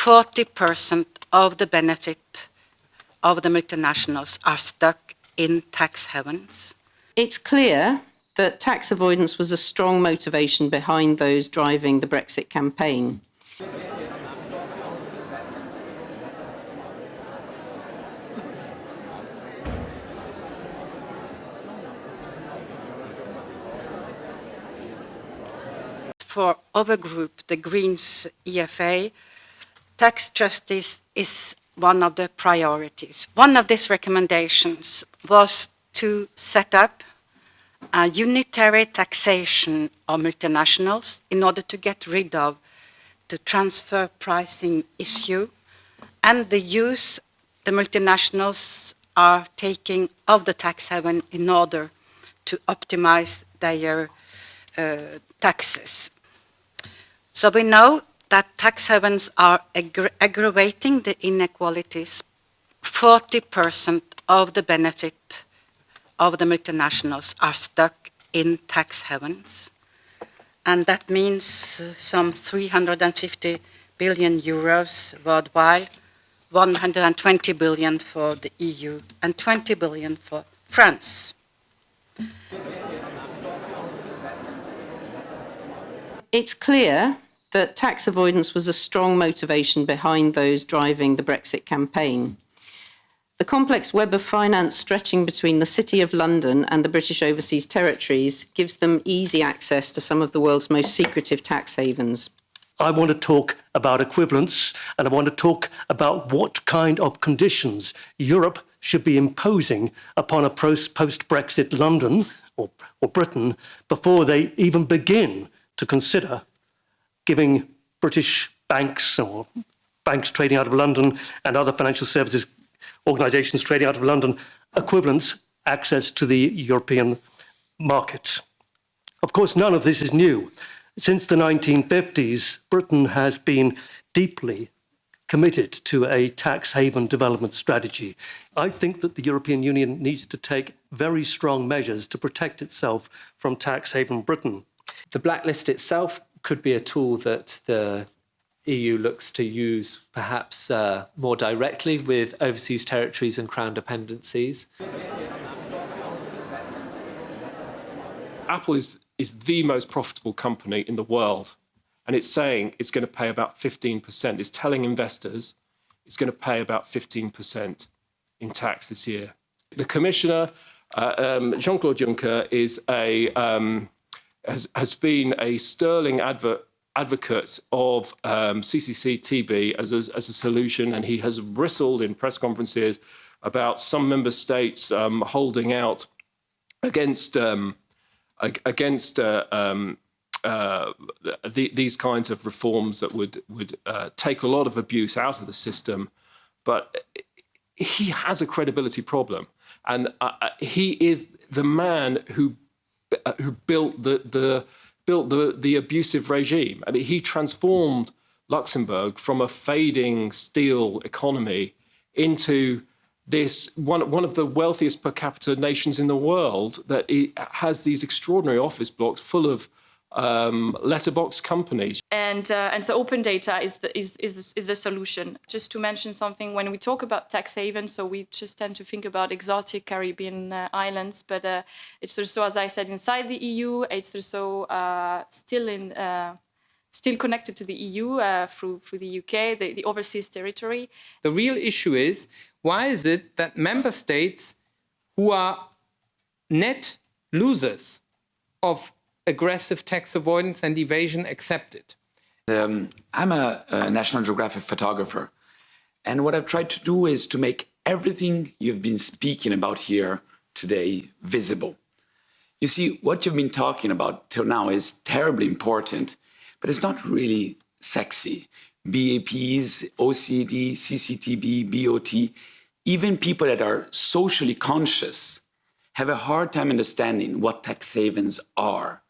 40% of the benefit of the multinationals are stuck in tax havens. It's clear that tax avoidance was a strong motivation behind those driving the Brexit campaign. For our group, the Greens EFA, tax justice is one of the priorities. One of these recommendations was to set up a unitary taxation of multinationals in order to get rid of the transfer pricing issue and the use the multinationals are taking of the tax haven in order to optimize their uh, taxes. So we know that tax havens are aggra aggravating the inequalities. 40% of the benefit of the multinationals are stuck in tax havens. And that means some 350 billion euros worldwide, 120 billion for the EU and 20 billion for France. It's clear that tax avoidance was a strong motivation behind those driving the Brexit campaign. The complex web of finance stretching between the City of London and the British overseas territories gives them easy access to some of the world's most secretive tax havens. I want to talk about equivalence and I want to talk about what kind of conditions Europe should be imposing upon a post-Brexit London or, or Britain before they even begin to consider giving British banks or banks trading out of London and other financial services organisations trading out of London equivalents access to the European market. Of course, none of this is new. Since the 1950s, Britain has been deeply committed to a tax haven development strategy. I think that the European Union needs to take very strong measures to protect itself from tax haven Britain. The blacklist itself could be a tool that the EU looks to use perhaps uh, more directly with overseas territories and crown dependencies. Apple is, is the most profitable company in the world, and it's saying it's going to pay about 15%. It's telling investors it's going to pay about 15% in tax this year. The commissioner, uh, um, Jean-Claude Juncker, is a um, has, has been a sterling advert advocate of um, CCCTB as a, as a solution, and he has bristled in press conferences about some member states um, holding out against um, against uh, um, uh, the, these kinds of reforms that would would uh, take a lot of abuse out of the system, but he has a credibility problem, and uh, uh, he is the man who Uh, who built the the built the the abusive regime. I mean, he transformed Luxembourg from a fading steel economy into this one one of the wealthiest per capita nations in the world that has these extraordinary office blocks full of um, letterbox companies. And, uh, and so open data is the, is, is, is the solution. Just to mention something, when we talk about tax havens, so we just tend to think about exotic Caribbean uh, islands, but uh, it's also, as I said, inside the EU, it's also uh, still in uh, still connected to the EU uh, through, through the UK, the, the overseas territory. The real issue is, why is it that member states who are net losers of aggressive tax avoidance and evasion accepted? Um, I'm a, a National Geographic photographer. And what I've tried to do is to make everything you've been speaking about here today visible. You see, what you've been talking about till now is terribly important, but it's not really sexy. BEPS, OECD, CCTB, BOT, even people that are socially conscious have a hard time understanding what tax havens are